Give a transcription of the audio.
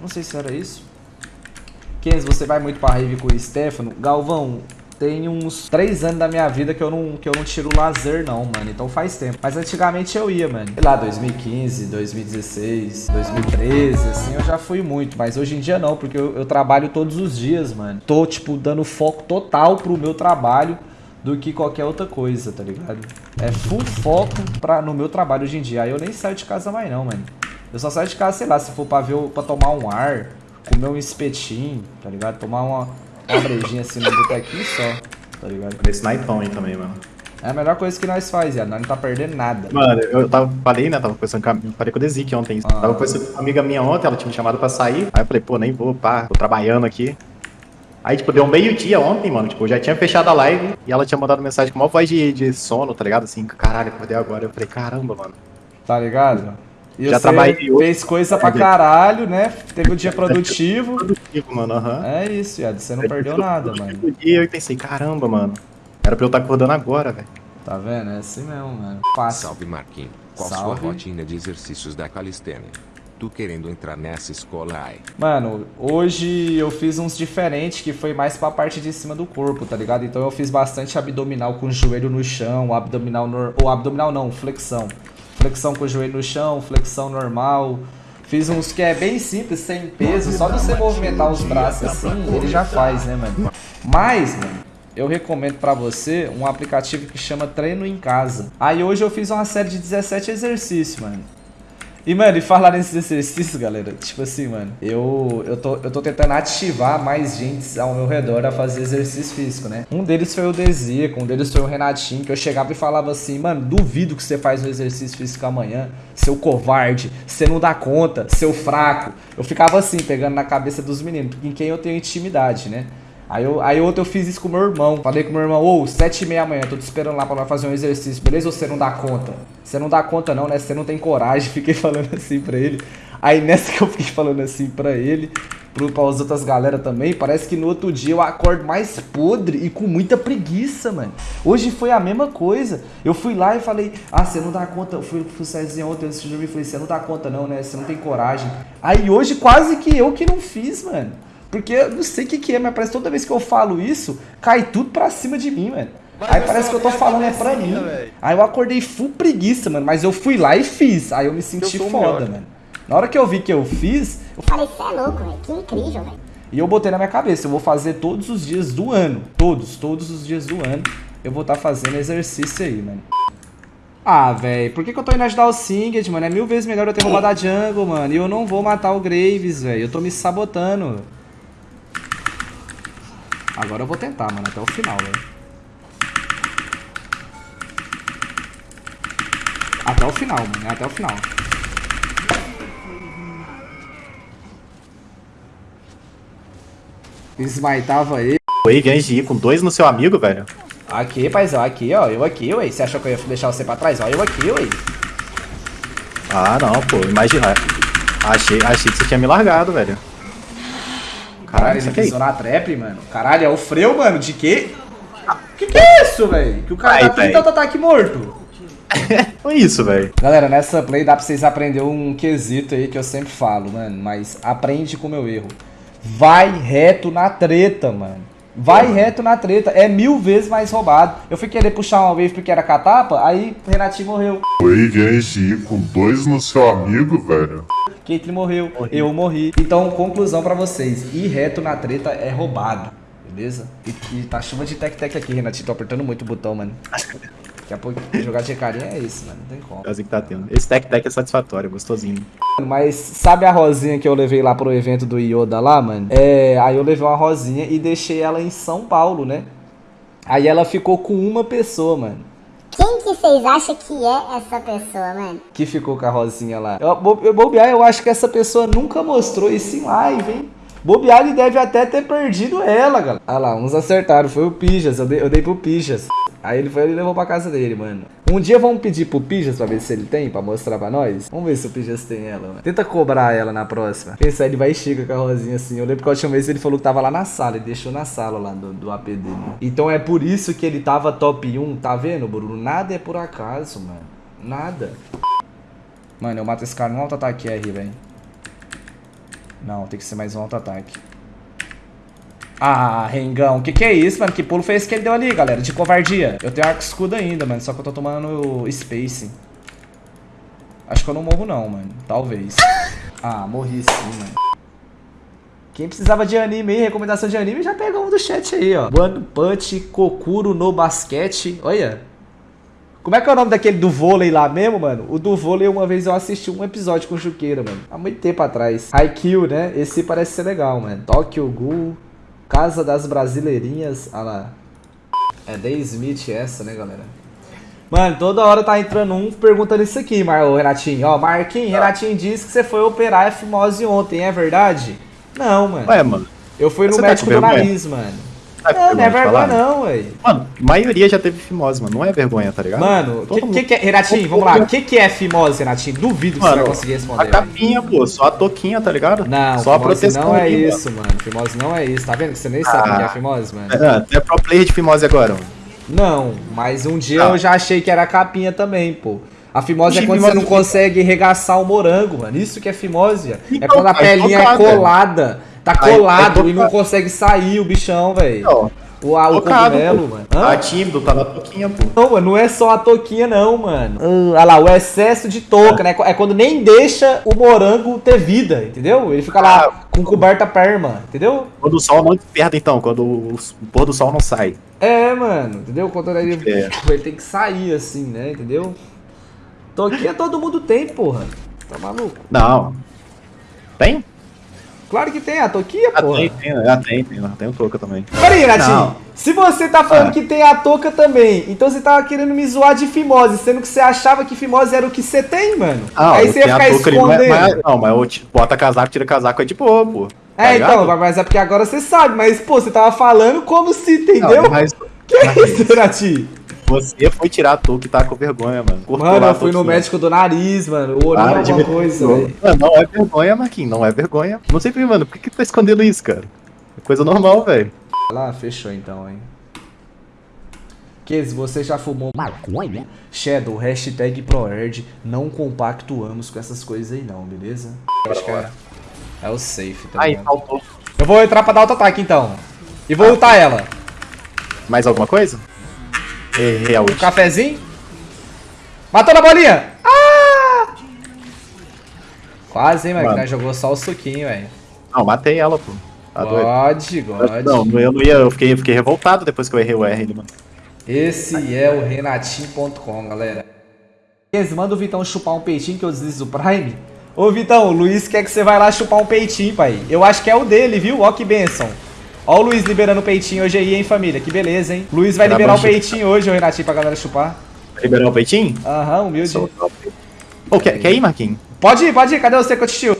Não sei se era isso. Kenzo, você vai muito pra rave com o Stefano? Galvão, tem uns 3 anos da minha vida que eu não, que eu não tiro lazer não, mano. Então faz tempo. Mas antigamente eu ia, mano. Sei lá, 2015, 2016, 2013, assim, eu já fui muito. Mas hoje em dia não, porque eu, eu trabalho todos os dias, mano. Tô, tipo, dando foco total pro meu trabalho do que qualquer outra coisa, tá ligado? É full foco pra, no meu trabalho hoje em dia. Aí eu nem saio de casa mais não, mano. Eu só saio de casa, sei lá, se for pra ver, pra tomar um ar, comer um espetinho, tá ligado? Tomar uma, uma brejinha assim no botequinho só, tá ligado? Esse naipão aí também, mano. É a melhor coisa que nós faz, Yad. Nós não tá perdendo nada. Mano, eu tava, falei, né? Tava conversando com a, falei com o Dezik ontem. Ah. Tava conversando com uma amiga minha ontem, ela tinha me chamado pra sair. Aí eu falei, pô, nem vou, pá, tô trabalhando aqui. Aí, tipo, deu meio-dia ontem, mano. Tipo, eu já tinha fechado a live e ela tinha mandado mensagem com uma voz de, de sono, tá ligado? Assim, caralho, acordei agora. Eu falei, caramba, mano. Tá ligado? E Já trabalhei fez coisa pra caralho, né? Teve um dia produtivo. Produtivo, mano, aham. É isso, Yad. Você não perdeu nada, mano. E eu pensei, caramba, mano. Era pra eu estar acordando agora, velho. Tá vendo? É assim mesmo, mano. Fácil. Salve Marquinhos. Qual Salve. sua rotina de exercícios da calistenia? Tu querendo entrar nessa escola aí? Mano, hoje eu fiz uns diferentes que foi mais pra parte de cima do corpo, tá ligado? Então eu fiz bastante abdominal com o joelho no chão, abdominal nor... ou abdominal não, flexão. Flexão com o joelho no chão, flexão normal. Fiz uns que é bem simples, sem peso, só de você movimentar os braços assim, ele já faz, né, mano? Mas, mano, eu recomendo pra você um aplicativo que chama Treino em Casa. Aí hoje eu fiz uma série de 17 exercícios, mano. E, mano, e falar nesses exercícios, galera, tipo assim, mano, eu, eu, tô, eu tô tentando ativar mais gente ao meu redor a fazer exercício físico, né? Um deles foi o Dezico, um deles foi o Renatinho, que eu chegava e falava assim, mano, duvido que você faz um exercício físico amanhã, seu covarde, você não dá conta, seu fraco. Eu ficava assim, pegando na cabeça dos meninos, em quem eu tenho intimidade, né? Aí, eu, aí ontem eu fiz isso com meu irmão. Falei com meu irmão, ô, sete e meia amanhã, tô te esperando lá pra nós fazer um exercício, beleza? Ou você não dá conta? Você não dá conta não, né? Você não tem coragem. Fiquei falando assim pra ele. Aí nessa que eu fiquei falando assim pra ele, pro, pra as outras galera também, parece que no outro dia eu acordo mais podre e com muita preguiça, mano. Hoje foi a mesma coisa. Eu fui lá e falei, ah, você não dá conta. Eu fui pro Cezinha ontem antes de dormir e falei, você não dá conta não, né? Você não tem coragem. Aí hoje quase que eu que não fiz, mano. Porque eu não sei o que, que é, mas parece que toda vez que eu falo isso, cai tudo pra cima de mim, mano. Mas Aí eu parece que eu tô falando é pra cabecinha, mim. velho. Aí eu acordei full preguiça, mano. Mas eu fui lá e fiz. Aí eu me senti o foda, melhor. mano. Na hora que eu vi que eu fiz, eu Falei, você é louco, velho. Que incrível, velho. e eu botei na minha cabeça, eu vou fazer todos os dias do ano. Todos, todos os dias do ano. Eu vou estar fazendo exercício aí, mano. Ah, velho, por que, que eu tô indo ajudar o Singed, mano? É mil vezes melhor eu ter roubado a jungle, mano. E eu não vou matar o Graves, velho. Eu tô me sabotando. Agora eu vou tentar, mano, até o final, velho. Até o final, mano. é Até o final. Esmaitava ele. Antes de ir com dois no seu amigo, velho. Aqui, paizão, aqui, ó. Eu aqui, ué. Você achou que eu ia deixar você pra trás? Ó, eu aqui, ué. Ah, não, pô, imagina. Achei, achei que você tinha me largado, velho. Caralho, isso ele aqui é pisou na trap, mano. Caralho, é o freio, mano. De quê? Que que é isso, velho? Que o cara Ai, tá com véi. tanto ataque morto. Foi isso, velho. Galera, nessa play dá pra vocês aprenderem um quesito aí que eu sempre falo, mano. Mas aprende com o meu erro. Vai reto na treta, mano. Vai reto na treta. É mil vezes mais roubado. Eu fui querer puxar uma wave porque era catapa, aí o Renatinho morreu. Wave antes de ir com dois no seu amigo, velho. Caitlyn morreu, eu morri. Então, conclusão pra vocês: ir reto na treta é roubado, beleza? E, e tá chuva de tec-tec aqui, Renatinho. Tô apertando muito o botão, mano. Daqui a pouco jogar de carinha é isso, mano. Não tem como. É assim que tá tendo. Esse tech deck é satisfatório, gostosinho. Mas sabe a rosinha que eu levei lá pro evento do Yoda lá, mano? É, aí eu levei uma rosinha e deixei ela em São Paulo, né? Aí ela ficou com uma pessoa, mano. Quem que vocês acham que é essa pessoa, mano? Que ficou com a rosinha lá. Eu, eu bobear, eu acho que essa pessoa nunca mostrou isso em live, hein? Bobear, ele deve até ter perdido ela, galera. Ah lá, uns acertaram. Foi o Pijas. Eu dei, eu dei pro Pijas. Aí ele foi e levou pra casa dele, mano. Um dia vamos pedir pro Pijas pra ver se ele tem, pra mostrar pra nós. Vamos ver se o Pijas tem ela, mano. Tenta cobrar ela na próxima. Pensar, ele vai e chega com a rosinha assim. Eu lembro que a última vez ele falou que tava lá na sala. Ele deixou na sala lá do, do AP dele. Então é por isso que ele tava top 1. Tá vendo, Bruno? Nada é por acaso, mano. Nada. Mano, eu mato esse cara no auto-ataque R, velho. Não, tem que ser mais um auto-ataque. Ah, Rengão, que que é isso, mano? Que pulo foi esse que ele deu ali, galera? De covardia. Eu tenho arco escudo ainda, mano. Só que eu tô tomando Space. Acho que eu não morro não, mano. Talvez. Ah, morri sim, mano. Quem precisava de anime aí, recomendação de anime, já pegou um do chat aí, ó. One Punch Kokuro no basquete. Olha. Como é que é o nome daquele do vôlei lá mesmo, mano? O do vôlei, uma vez eu assisti um episódio com o Juqueira, mano. Há muito tempo atrás. Haikyuu, né? Esse parece ser legal, mano. Tokyo Ghoul, Casa das Brasileirinhas. Ah lá. É The Smith essa, né, galera? Mano, toda hora tá entrando um perguntando isso aqui, Mar ô, Renatinho. Ó, Marquinhos, Renatinho disse que você foi operar a fimose ontem, é verdade? Não, mano. Ué, mano. Eu fui no tá médico com do nariz, mano. Tá com Não, não é vergonha não, ué. Mano, a maioria já teve fimose, mano. Não é vergonha, tá ligado? Mano, o que, mundo- que, que é. Renatinho, vamos lá. O que, que é fimose, Renatinho? Duvido que você vai conseguir a responder. velho. capinha, pô, só a toquinha, tá ligado? Não, só a proteção não é aqui, isso, mano. Fimose não é isso. Tá vendo que você nem sabe o que é fimose, mano? Mano. É, é pro player de fimose agora, mano. Não, mas um dia Tá. eu já achei que era capinha também, pô. A fimose é quando você não quê? consegue regaçar o morango, mano. Isso que é fimose. é Então, quando a tá pelinha é colada. Tá colado é e não consegue sair o bichão, velho. O, a- o cogumelo, mano. Tá Hã? tímido, tá na toquinha, pô. Não, mano, não é só a toquinha, não, mano. Ah, olha lá, o excesso de touca, né? É quando nem deixa o morango ter vida, entendeu? Ele fica lá Ah. com coberta perma, entendeu? Quando o sol não desperta, então, quando o, o pôr do sol não sai. É, mano, entendeu? Quando ele, É. ele tem que sair assim, né? Entendeu? Toquinha todo mundo tem, porra. Tá maluco? Não. Tem? Claro que tem, a toquinha, Ah, porra. tem, tem, ah, tem, tem, tem um touca também. Peraí, Renatinho. Não. Se você tá falando Ah. que tem a touca também, então você tava querendo me zoar de fimose, sendo que você achava que fimose era o que você tem, mano. Ah, Aí você ia ficar é- escondendo. mas- Não, mas eu te- bota casaco, tira casaco, é de boa, pô. Tá É, ligado? então, mas é porque agora você sabe, mas, pô, você tava falando como se, entendeu? Não, mas Que é isso, Renatinho? Você foi tirar a touca e tá com vergonha, mano. Cortou Mano, eu fui no médico do nariz, mano. O olho Para de alguma coisa, velho. Mano, Não é vergonha, Marquinhos, não é vergonha. Não sei por que, mano, por que, que tá escondendo isso, cara? É coisa normal, velho. Lá, fechou então, hein. Kes, você já fumou maconha? Shadow, hashtag ProErd, não compactuamos com essas coisas aí não, beleza? Eu acho que é, é o safe, tá Aí, faltou. Eu vou entrar pra dar auto-ataque então. E vou ultar ela. Mais alguma coisa? Errei a Um última. cafezinho. Matou na bolinha! Ah! Quase, hein, mano, jogou só o suquinho, velho. Não, matei ela, pô. Tá doido. God, God. Não, eu não ia, eu fiquei, fiquei revoltado depois que eu errei o R, mano. Esse é o Renatinho.com, galera. Manda o Vitão chupar um peitinho que eu deslizo o Prime. Ô Vitão, o Luiz quer que você vai lá chupar um peitinho, pai. Eu acho que é o dele, viu? Ó que benção. Ó o Luiz liberando o peitinho hoje aí, hein, família. Que beleza, hein? Luiz vai liberar o peitinho hoje, ô Renatinho, pra galera chupar. Liberar o peitinho? Aham, humilde. Ô, quer, quer ir, Marquinhos? Pode ir, pode ir. Cadê você, Cotichil?